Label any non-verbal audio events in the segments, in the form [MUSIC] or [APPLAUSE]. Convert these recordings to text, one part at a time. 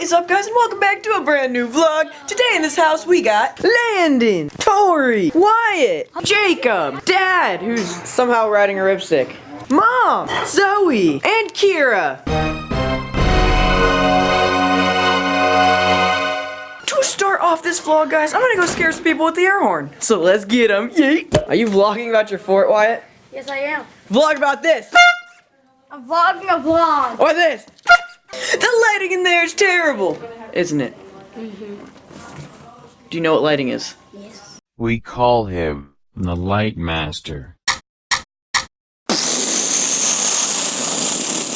What is up guys and welcome back to a brand new vlog. Today in this house we got Landon, Tori, Wyatt, Jacob, Dad, who's somehow riding a ripstick, Mom, Zoe, and Kira. To start off this vlog guys, I'm gonna go scare some people with the air horn. So let's get them. Yeet. Are you vlogging about your fort, Wyatt? Yes, I am. Vlog about this. I'm vlogging a vlog. Or this. The lighting in there is terrible, isn't it? Mhm. Do you know what lighting is? Yes. We call him the Light Master.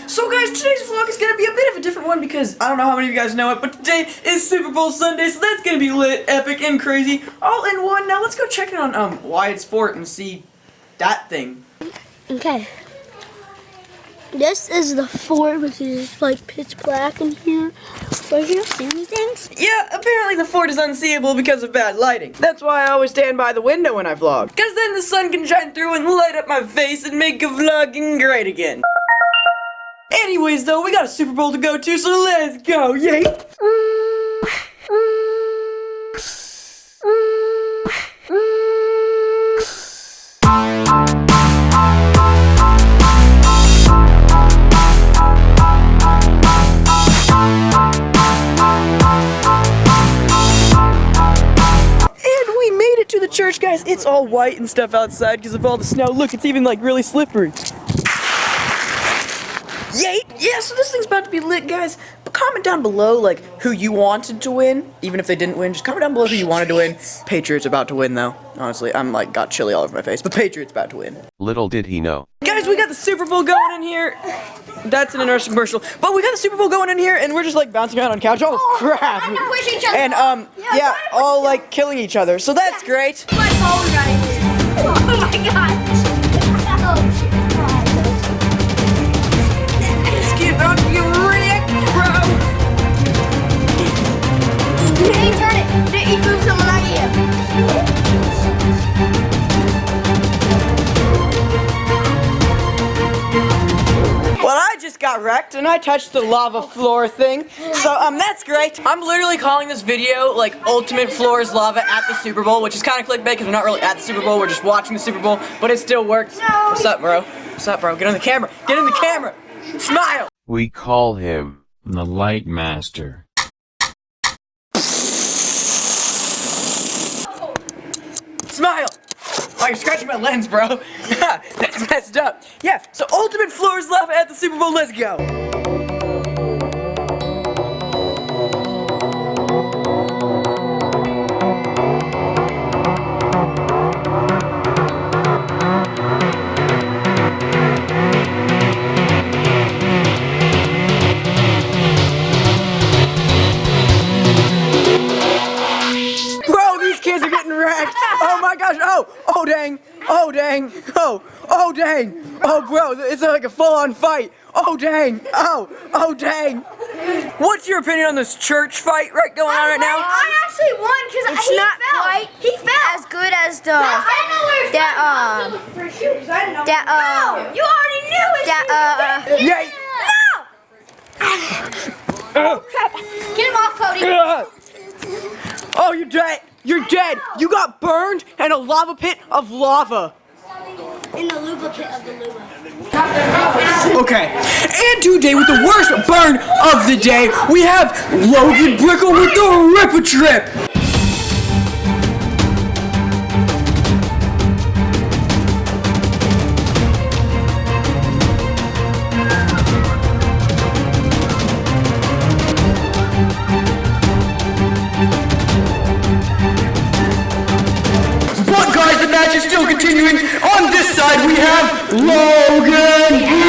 So guys, today's vlog is gonna be a bit of a different one because I don't know how many of you guys know it, but today is Super Bowl Sunday, so that's gonna be lit, epic, and crazy, all in one. Now let's go check in on um Wyatt's fort and see that thing. Okay. This is the fort, which is like pitch black in here. Right here, see any things? Yeah, apparently the fort is unseeable because of bad lighting. That's why I always stand by the window when I vlog. Cause then the sun can shine through and light up my face and make a vlogging great again. Anyways though, we got a Super Bowl to go to, so let's go, yay! And church, guys. It's all white and stuff outside because of all the snow. Look, it's even like really slippery. Yay! Yeah, so this thing's about to be lit, guys. But comment down below, like, who you wanted to win. Even if they didn't win, just comment down below who you wanted to win. Patriots about to win, though. Honestly, I'm like, got chili all over my face. But Patriots about to win. Little did he know. Guys, we got the Super Bowl going in here. That's an interesting commercial. But we got the Super Bowl going in here, and we're just like bouncing around on couch. Oh, crap. trying to push each other And, um, Yeah, yeah, all like killing each other. So that's great. My phone right here. [LAUGHS] Oh my god. Kid about to get wrecked, bro. Turn it. Did you move someone out here? Well, I just got wrecked and I touched the lava floor thing. So, um, that's great. I'm literally calling this video like Ultimate Floors Lava at the Super Bowl, which is kind of clickbait because we're not really at the Super Bowl. We're just watching the Super Bowl, but it still works. What's up, bro? What's up, bro? Get on the camera. Get in the camera. Smile. We call him The Light Master. Smile. Oh, you're scratching my lens, bro. [LAUGHS] That's messed up. Yeah, so Ultimate Floors Lava at the Super Bowl. Let's go. My gosh. Oh, oh dang. Oh dang. Oh, oh dang. Oh bro, it's like a full-on fight. Oh dang. Oh, oh dang. What's your opinion on this church fight right going on right now? I actually won because It's he not fell. quite He fell. as good as the I know where it's that from. um For shoes, I didn't know. that um You already knew it. that uh Yay. Get him off, Cody. Oh, you're dead. You're dead. You got burned in a lava pit of lava. In the luba pit of the luba. Okay, and today with the worst burn of the day, we have Logan Brickle with the Ripper Trip. Continuing. On this side, we have Logan Brickle!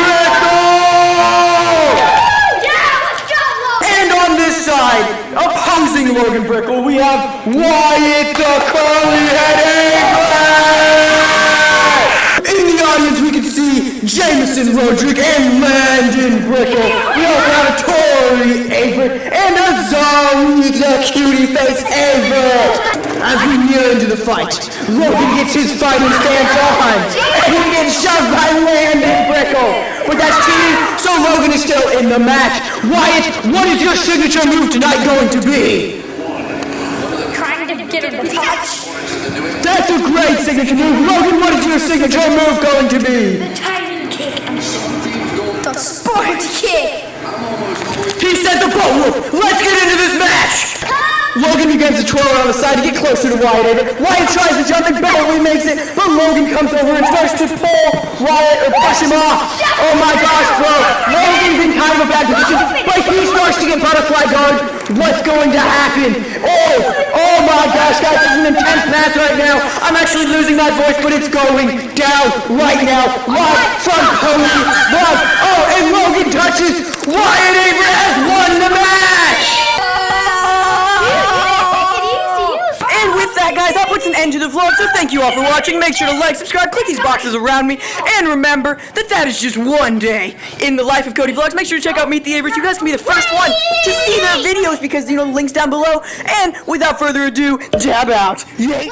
Yeah, let's go, Lo. And on this side, opposing Logan Brickle, we have Wyatt the Curly Head! In the audience, we can see Jameson Roderick and Landon Brickle. We also have a Tori Avery and Zoe the Cutie Face Avery. as we near into the fight. Logan gets his fighting stance on, and he gets shoved by Landon Brickle. But that's cheating, so Logan is still in the match. Wyatt, what is your signature move tonight going to be? Trying to get to touch. That's a great signature move. Logan, what is your signature move going to be? The tiny kick. The sport kick. He set the pole. Let's get into this match. Logan begins to twirl around the side to get closer to Wyatt. Wyatt tries to jump and barely makes it, but Logan comes over and starts to pull Wyatt or push him off. Oh my gosh, bro. Logan's in kind of a bad position, but he starts to get butterfly guard. What's going to happen? Oh, oh my gosh, guys, this is an intense match right now. I'm actually losing my voice, but it's going down right now. Live from Cody. Live. Oh, and Logan touches. Wyatt So thank you all for watching. Make sure to like, subscribe, click these boxes around me, and remember that that is just one day in the life of Cody Vlogs. Make sure to check out Meet the Averys. You guys can be the first one to see their videos because you know the links down below. And without further ado, jab out. Yay!